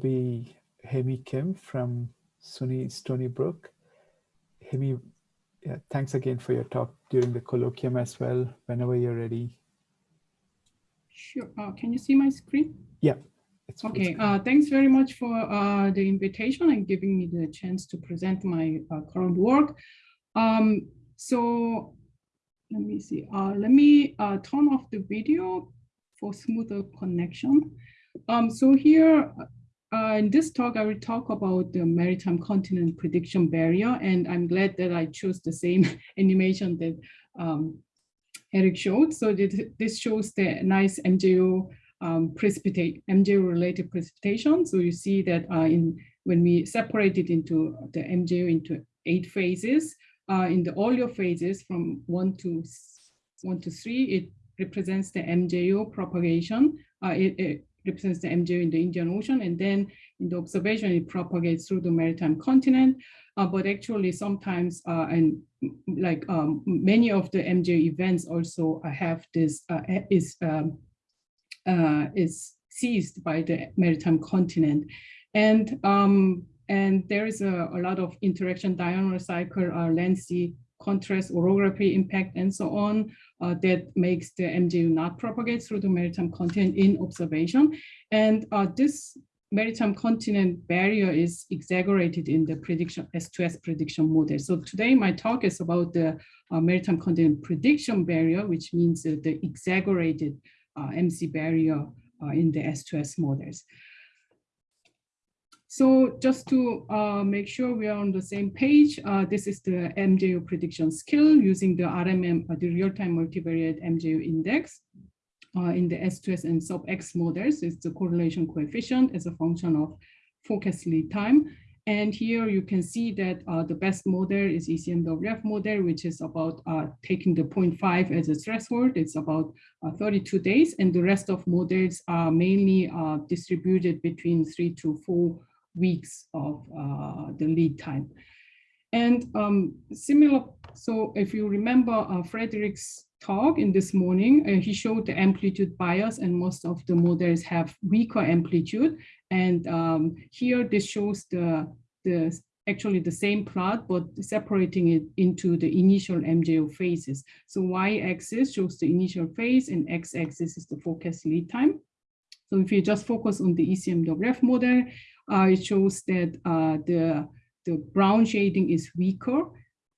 be Hyemi Kim from SUNY Stony Brook. Hemi, yeah, thanks again for your talk during the colloquium as well, whenever you're ready. Sure. Uh, can you see my screen? Yeah. It's okay. Uh, thanks very much for uh, the invitation and giving me the chance to present my uh, current work. Um, so let me see. Uh, let me uh, turn off the video for smoother connection. Um, so here uh, in this talk, I will talk about the maritime continent prediction barrier, and I'm glad that I chose the same animation that um, Eric showed. So this shows the nice MJO um, precipitate MJO related precipitation. So you see that uh, in when we separate it into the MJO into eight phases, uh, in the oleo phases from one to one to three, it represents the MJO propagation. Uh, it, it, represents the MJO in the Indian Ocean, and then in the observation, it propagates through the maritime continent. Uh, but actually, sometimes uh, and like um, many of the MJO events also have this uh, is um, uh, is seized by the maritime continent, and um, and there is a, a lot of interaction, diurnal cycle, uh, land sea contrast, orography impact, and so on, uh, that makes the MJO not propagate through the maritime continent in observation. And uh, this maritime continent barrier is exaggerated in the prediction S2S prediction model. So today my talk is about the uh, maritime continent prediction barrier, which means uh, the exaggerated uh, MC barrier uh, in the S2S models. So just to uh, make sure we are on the same page, uh, this is the MJO prediction skill using the RMM, uh, the real-time multivariate MJO index uh, in the S2S and sub-X models. It's the correlation coefficient as a function of forecast lead time. And here you can see that uh, the best model is ECMWF model, which is about uh, taking the 0.5 as a threshold. It's about uh, 32 days. And the rest of models are mainly distributed between three to four weeks of uh, the lead time. And um, similar, so if you remember uh, Frederick's talk in this morning, uh, he showed the amplitude bias and most of the models have weaker amplitude. And um, here this shows the, the actually the same plot, but separating it into the initial MJO phases. So y-axis shows the initial phase and x-axis is the forecast lead time. So if you just focus on the ECMWF model, it shows that uh, the, the brown shading is weaker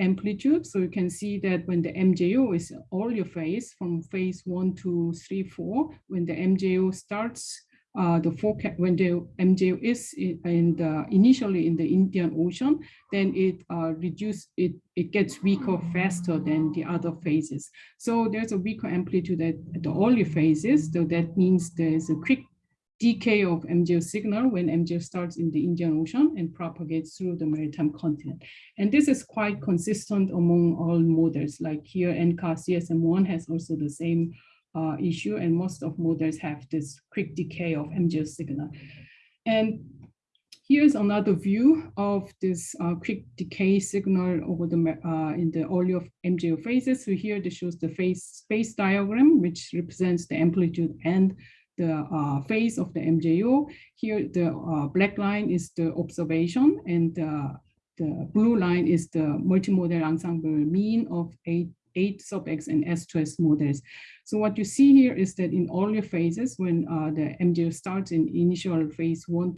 amplitude. So you can see that when the MJO is oleo phase from phase one to three, four, when the MJO starts, uh, the forecast when the MJO is in the initially in the Indian Ocean, then it uh, reduce it it gets weaker faster than the other phases. So there's a weaker amplitude at, the oleo phases. So that means there's a quick decay of MJO signal when MJO starts in the Indian Ocean and propagates through the maritime continent. And this is quite consistent among all models, like here NCAR CESM1 has also the same uh, issue, and most of models have this quick decay of MJO signal. And here's another view of this uh, quick decay signal over the uh, in the early of MJO phases. So here this shows the phase space diagram, which represents the amplitude and the uh, phase of the MJO. Here, the uh, black line is the observation and uh, the blue line is the multimodel ensemble mean of eight, eight sub-X and S2S models. So what you see here is that in all your phases, when uh, the MJO starts in initial phase one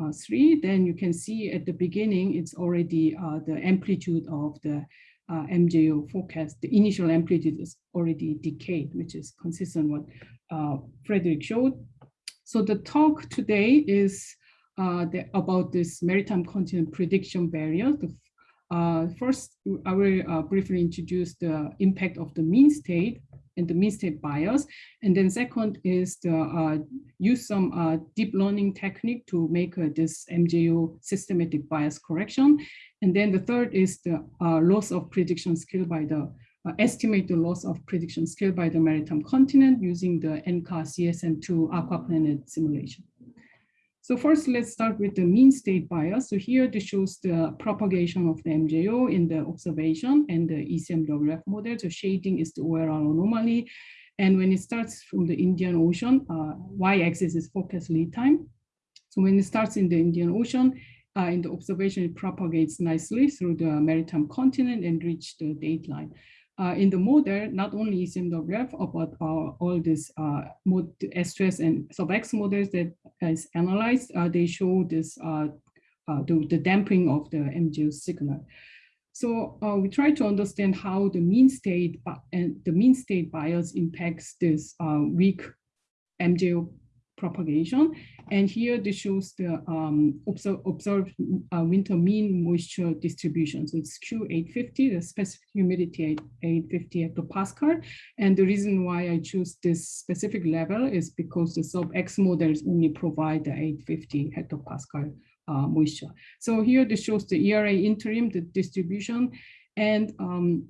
uh, three, then you can see at the beginning, it's already uh, the amplitude of the uh, MJO forecast, the initial amplitude is already decayed, which is consistent with what uh, Frederick showed. So the talk today is uh, the, about this maritime continent prediction barrier. The, uh, first, I will uh, briefly introduce the impact of the mean state and the mean state bias. And then second is the uh, use some uh, deep learning technique to make this MJO systematic bias correction. And then the third is the loss of prediction skill by the uh, estimate the loss of prediction skill by the maritime continent using the NCAR CESM2 aquaplanet simulation. So first, let's start with the mean state bias. So here this shows the propagation of the MJO in the observation and the ECMWF model. So shading is the OLR anomaly. And when it starts from the Indian Ocean, uh, y-axis is forecast lead time. So when it starts in the Indian Ocean, uh, in the observation, it propagates nicely through the maritime continent and reach the dateline. Uh, in the model, not only is ECMWF, but uh, all these uh, mod S2S and sub-X models that is analyzed, uh, they show this uh, uh, the, the damping of the MJO signal. So we try to understand how the mean state and the mean state bias impacts this weak MJO propagation. And here this shows the um, observed, observed uh, winter mean moisture distribution. So it's Q850, the specific humidity at 850 hectopascal. And the reason why I choose this specific level is because the sub-X models only provide the 850 hectopascal uh, moisture. So here this shows the ERA interim, the distribution, and um,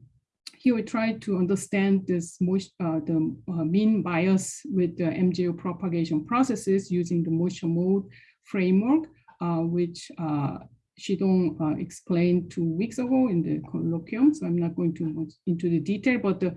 here we try to understand this uh, the uh, mean bias with the MJO propagation processes using the moisture mode framework, uh, which uh, Shidong uh, explained two weeks ago in the colloquium. So I'm not going too much into the detail, but the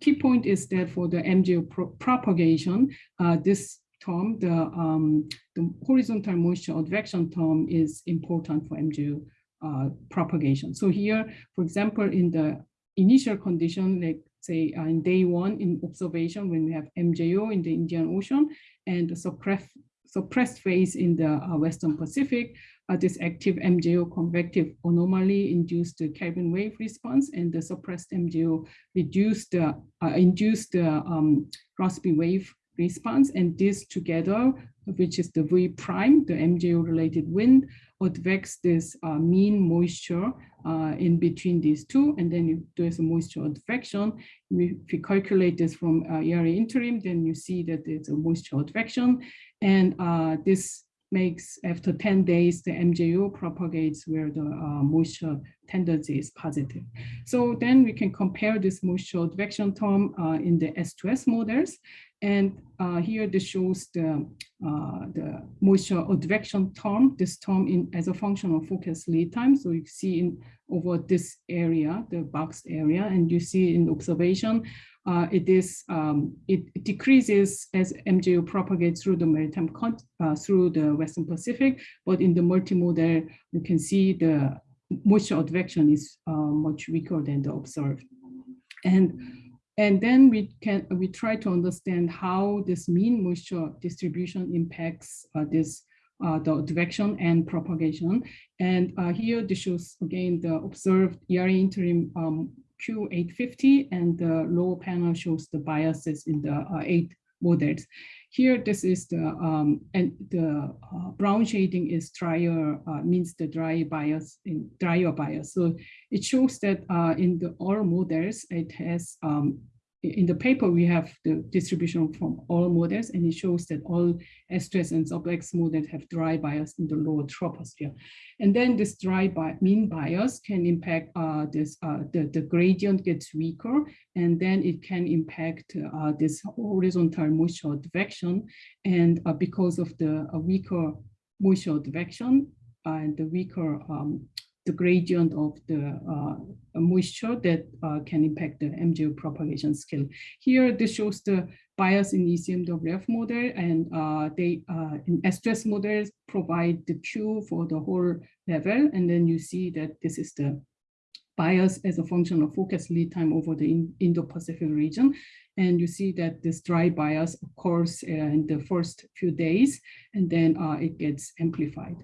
key point is that for the MJO pro propagation, uh, this term, the, um, the horizontal moisture advection term is important for MJO uh, propagation. So here, for example, in the initial condition, like say uh, in day one in observation when we have MJO in the Indian Ocean and the suppressed, suppressed phase in the uh, Western Pacific, uh, this active MJO convective anomaly induced the Kelvin wave response and the suppressed MJO reduced the, uh, induced the um, Rossby wave response and this together, which is the V prime, the MJO related wind, advex this uh, mean moisture uh, in between these two, and then if there's a moisture advection, if you calculate this from uh, ERA interim, then you see that it's a moisture advection, and uh, this makes after 10 days, the MJO propagates where the uh, moisture tendency is positive. So then we can compare this moisture advection term uh, in the S2S models. And uh, here this shows the, uh, the moisture advection term, this term in as a function of forecast lead time. So you see in over this area, the boxed area, and you see in observation, uh, it is um, it, it, decreases as MJO propagates through the maritime uh, through the Western Pacific, but in the multimodel, you can see the moisture advection is uh, much weaker than the observed. And and then we can we try to understand how this mean moisture distribution impacts uh, this uh, the direction and propagation. And uh, here this shows again the observed ERA interim um, Q850 and the lower panel shows the biases in the uh, eight models. Here, this is the, um, and the uh, brown shading is drier, uh, means the dry bias, in drier bias. So it shows that uh, in the all models, it has um, in the paper, we have the distribution from all models, and it shows that all S2S and sub-X models have dry bias in the lower troposphere. And then this dry bi mean bias can impact uh, this, uh, the, the gradient gets weaker, and then it can impact uh, this horizontal moisture advection. And uh, because of the weaker moisture advection and the weaker um, the gradient of the uh, moisture that uh, can impact the MJO propagation scale. Here, this shows the bias in ECMWF model, and uh, they uh, in S2S models provide the Q for the whole level, and then you see that this is the bias as a function of forecast lead time over the Indo-Pacific region. And you see that this dry bias occurs uh, in the first few days, and then uh, it gets amplified.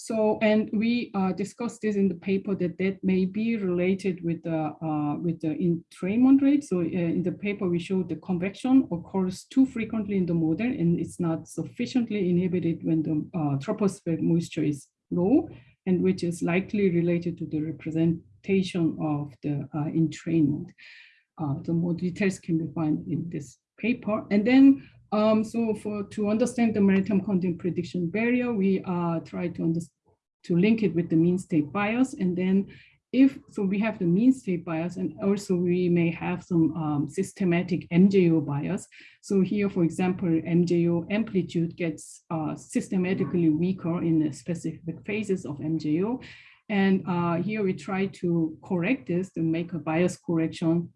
So, and we uh, discussed this in the paper that that may be related with the uh, with the entrainment rate. So, uh, in the paper we showed the convection occurs too frequently in the model, and it's not sufficiently inhibited when the uh, tropospheric moisture is low, and which is likely related to the representation of the uh, entrainment. Uh, the more details can be found in this paper, and then um, so for to understand the maritime continent prediction barrier, we uh, try to to link it with the mean state bias. And then if, so we have the mean state bias and also we may have some um, systematic MJO bias. So here, for example, MJO amplitude gets uh, systematically weaker in the specific phases of MJO. And uh, here we try to correct this to make a bias correction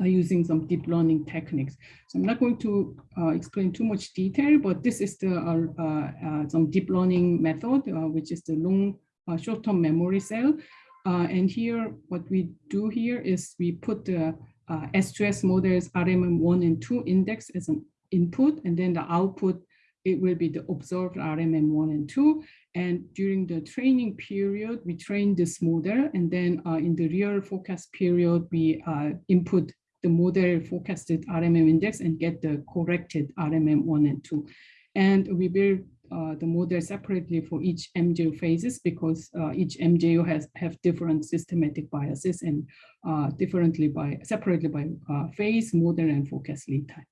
uh, using some deep learning techniques. So I'm not going to uh, explain too much detail, but this is the uh, uh some deep learning method, uh, which is the long uh, short-term memory cell. and here, what we do here is we put the S2S models RMM1 and 2 index as an input, and then the output, it will be the observed RMM1 and 2. And during the training period, we train this model. And then uh, in the real forecast period, we uh, input the model forecasted RMM index and get the corrected RMM 1 and 2. And we build uh, the model separately for each MJO phases because uh, each MJO has have different systematic biases and uh, differently by separately by uh, phase, model, and forecast lead time.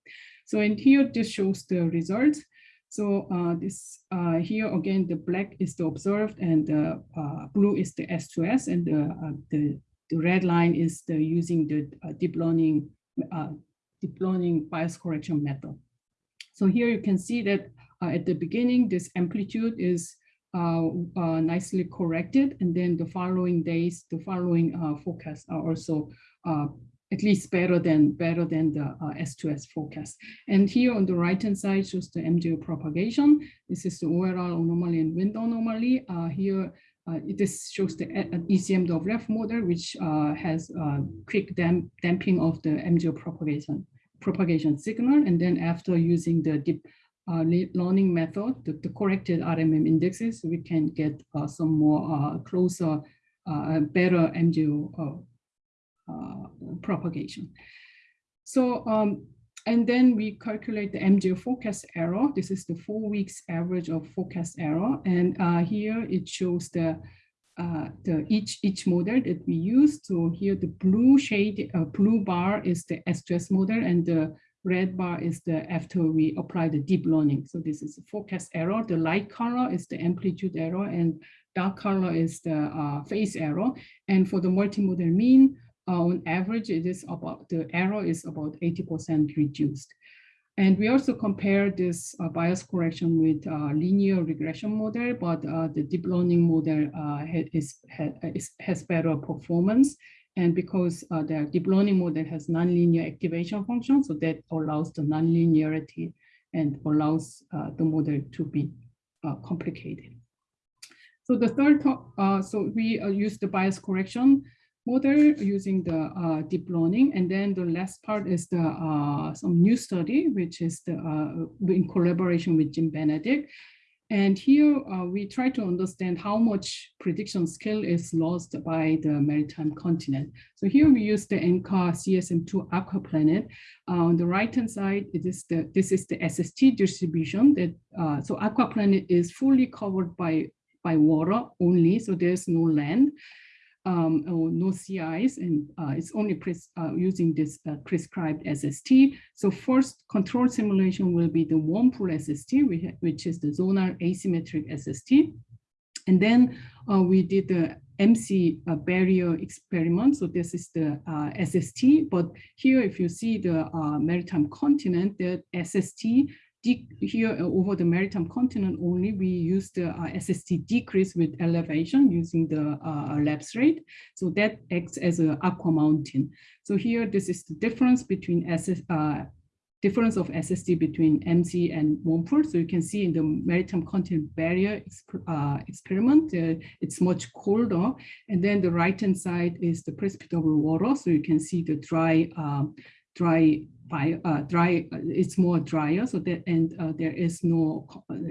So and here, this shows the results. So uh, this uh, here again, the black is the observed and the uh, blue is the S2S and the, uh, the, the red line is the using the uh, deep learning uh, deep learning bias correction method. So here you can see that at the beginning, this amplitude is nicely corrected, and then the following days, the following forecasts are also at least better than better than the uh, S2S forecast. And here on the right hand side shows the MJO propagation. This is the OLR anomaly and wind anomaly. Uh, here uh, this shows the uh, ECMWF model, which uh, has uh, quick damp damping of the MJO propagation propagation signal. And then after using the deep learning method, the, the, corrected RMM indexes, we can get some more closer, better MJO propagation. So, um, and then we calculate the MJO forecast error. This is the four weeks average of forecast error. And uh, here it shows the uh, the each each model that we use. So here the blue shade, uh, blue bar is the S2S model, and the red bar is the after we apply the deep learning. So this is the forecast error. The light color is the amplitude error, and dark color is the uh, phase error. And for the multimodel mean, on average, it is about the error is about 80% reduced. And we also compare this uh, bias correction with uh, linear regression model, but uh, the deep learning model uh, is, is, has better performance. And because uh, the deep learning model has nonlinear activation function, so that allows the nonlinearity and allows uh, the model to be complicated. So the third, so we use the bias correction model using the uh, deep learning. And then the last part is the uh, some new study, which is the, uh, in collaboration with Jim Benedict. And here uh, we try to understand how much prediction skill is lost by the maritime continent. So here we use the NCAR CESM2 aquaplanet. Uh, on the right-hand side, it is the, this is the SST distribution that, uh, so aquaplanet is fully covered by, by water only, so there's no land um, or no CIs, and uh, it's only uh, using this uh, prescribed SST. So first control simulation will be the warm pool SST, which is the zonal asymmetric SST. And then uh, we did the MC uh, barrier experiment. So this is the uh, SST, but here if you see the maritime continent, the SST here uh, over the maritime continent only, we use the uh, SST decrease with elevation using the uh, lapse rate. So that acts as an aqua mountain. So here, this is the difference between SS, uh, difference of SST between MC and warm pool. So you can see in the maritime continent barrier exp uh, experiment, uh, it's much colder. And then the right-hand side is the precipitable water. So you can see the dry um, dry uh, dry uh, it's more drier so that and uh, there is no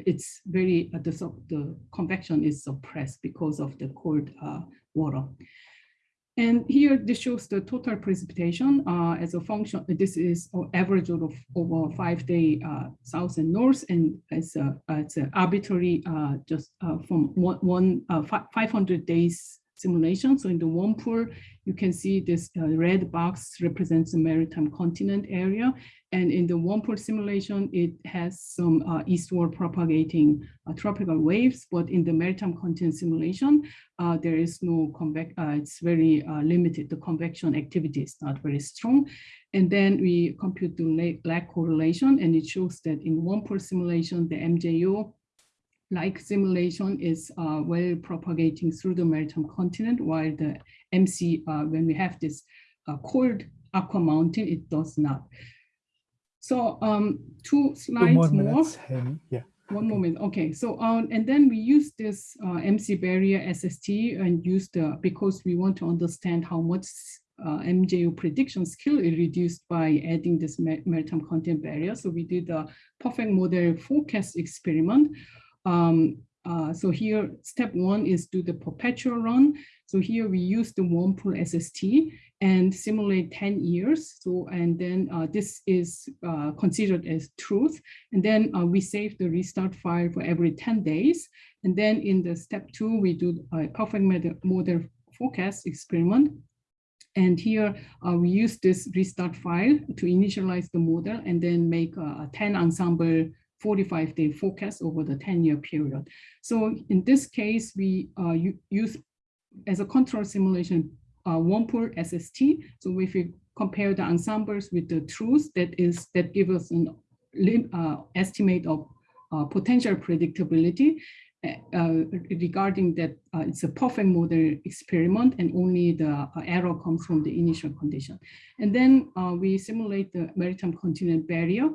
it's very uh, the the convection is suppressed because of the cold uh, water. And here this shows the total precipitation uh, as a function this is average of over five day south and north and it's a it's an arbitrary just from one, one 500 days simulation. So in the warm pool, you can see this uh, red box represents the maritime continent area. And in the warm pool simulation, it has some uh, eastward propagating uh, tropical waves, but in the maritime continent simulation, uh, there is no convex, uh, it's very uh, limited. The convection activity is not very strong. And then we compute the lag correlation, and it shows that in warm pool simulation, the MJO like simulation is uh, well propagating through the maritime continent, while the MC, uh, when we have this uh, cold Aqua Mountain, it does not. So um, two slides Two more more. Hyemi. Yeah. One moment. Okay. So um, and then we use this uh, MC barrier SST and use the because we want to understand how much uh, MJO prediction skill is reduced by adding this ma- maritime continent barrier. So we did a perfect model forecast experiment. Um, uh, so here, step one is do the perpetual run. So here we use the warm pool SST and simulate 10 years. So, and then uh, this is uh, considered as truth. And then uh, we save the restart file for every 10 days. And then in the step two, we do a perfect model, forecast experiment. And here uh, we use this restart file to initialize the model and then make a 10 ensemble 45 day forecast over the 10 year period. So in this case, we uh, use as a control simulation uh, warm pool SST. So if we compare the ensembles with the truth, that is that give us an uh, estimate of uh, potential predictability uh, regarding that uh, it's a perfect model experiment and only the uh, error comes from the initial condition. And then we simulate the maritime continent barrier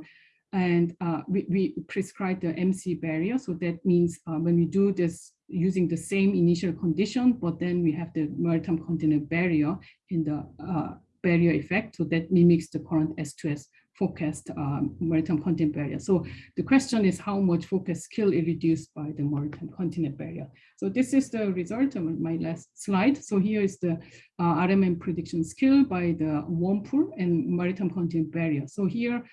and we, we prescribe the MC barrier. So that means when we do this using the same initial condition, but then we have the maritime continent barrier in the uh, barrier effect. So that mimics the current S2S forecast um, maritime continent barrier. So the question is how much forecast skill is reduced by the maritime continent barrier. So this is the result of my last slide. So here is the uh, RMM prediction skill by the warm pool and maritime continent barrier. So here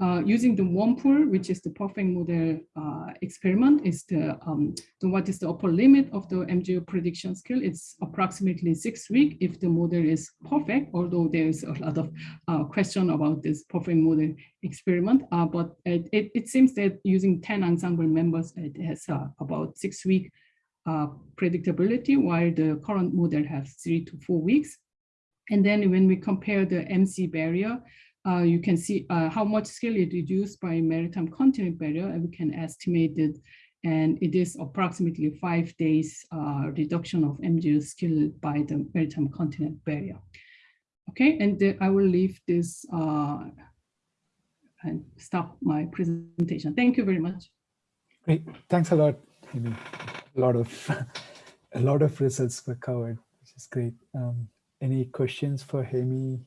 uh, using the warm pool, which is the perfect model uh, experiment, is the, um, what is the upper limit of the MJO prediction skill? It's approximately six weeks if the model is perfect, although there is a lot of uh, question about this perfect model experiment. Uh, but it, it, it, seems that using 10 ensemble members, it has uh, about six week uh, predictability, while the current model has three to four weeks. And then when we compare the MC barrier, uh, you can see uh, how much skill is reduced by maritime continent barrier, and we can estimate it. And it is approximately five days uh, reduction of MJO skill by the maritime continent barrier. Okay, and I will leave this uh, and stop my presentation. Thank you very much. Great, thanks a lot, Amy. A lot of a lot of results were covered, which is great. Um, any questions for Hyemi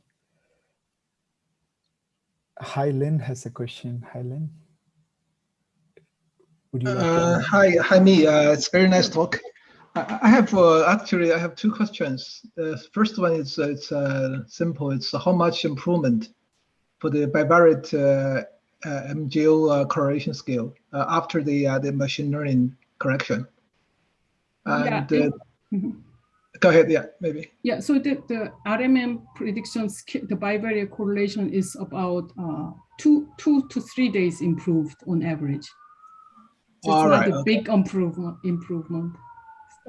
Hi, Lynn has a question. Hi, Lynn. Would you like uh, hi, hi, me. Uh, it's very nice talk. I, I have uh, actually I have two questions. The first one is uh, it's uh, simple. It's how much improvement for the bivariate uh, MJO correlation scale after the the machine learning correction. And yeah, mm -hmm. Go ahead, yeah, maybe. Yeah, so the, the RMM predictions, the bivariate correlation is about uh, two, two to three days improved on average. So All it's right, not a okay. big improvement. improvement.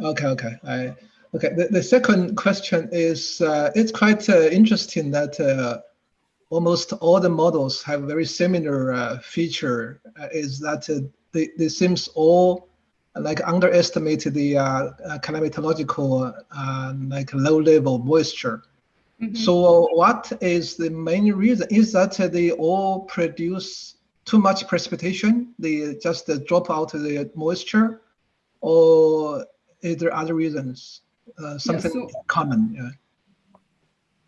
Okay, okay. I, okay, the, the second question is, uh, it's quite uh, interesting that uh, almost all the models have very similar uh, feature, uh, is that uh, they, they seems all like underestimated the uh, uh, climatological uh, like low level moisture. Mm -hmm. So what is the main reason? Is that they all produce too much precipitation? They just drop out the moisture, or is there other reasons? Uh, something yeah, so, common? Yeah.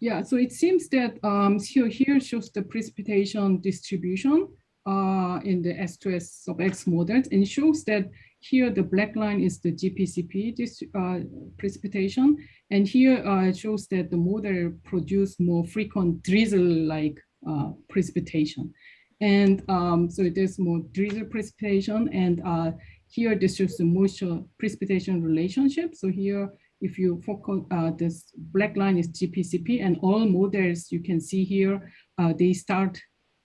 Yeah. So it seems that um, so here shows the precipitation distribution uh, in the S2S sub X models and shows that here, the black line is the GPCP uh, precipitation. And here uh, it shows that the model produced more frequent drizzle-like uh, precipitation. And um, so it is more drizzle precipitation. And uh, here, this shows the moisture precipitation relationship. So here, if you focus, uh, this black line is GPCP and all models you can see here, uh, they start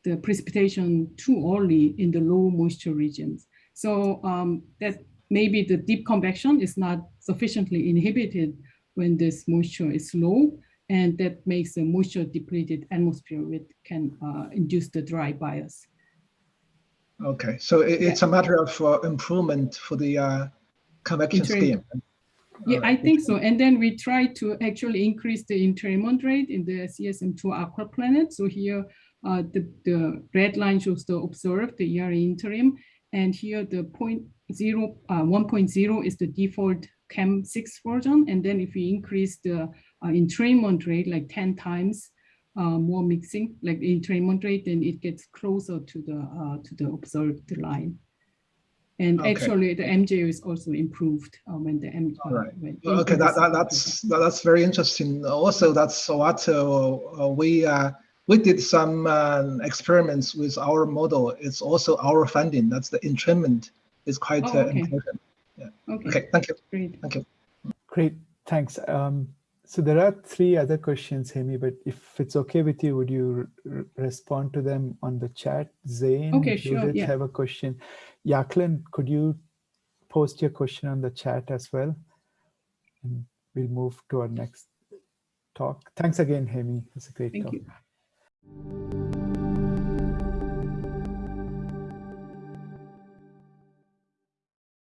the precipitation too early in the low moisture regions. So um, that maybe the deep convection is not sufficiently inhibited when this moisture is low, and that makes the moisture depleted atmosphere which can uh, induce the dry bias. Okay, so it, it's yeah. a matter of uh, improvement for the uh, convection scheme. Yeah, Alright, I think so. And then we try to actually increase the entrainment rate in the CESM2 aqua planet. So here, uh, the, the red line shows the observed, the ERA interim. And here the point zero, uh, 1.0 is the default CAM6 version. And then if we increase the uh, entrainment rate like 10 times uh, more mixing, like entrainment rate, then it gets closer to the, uh, to the observed line. And Okay. actually, the MJO is also improved uh, when the M. uh, Alright. Okay, that, that, that's that, that's very interesting. Also, that's what uh, uh, we uh, we did some uh, experiments with our model. It's also our funding. That's the entrainment is quite Oh, uh, okay. important. Okay, Okay, thank you. great. Great, thanks. Um, so there are three other questions, Hyemi, but if it's okay with you, would you respond to them on the chat? Zane, Okay, sure, Judith yeah. have a question. Jacqueline, could you post your question on the chat as well? And we'll move to our next talk. Thanks again, Hyemi. It's a great Thank talk. you. Thank you.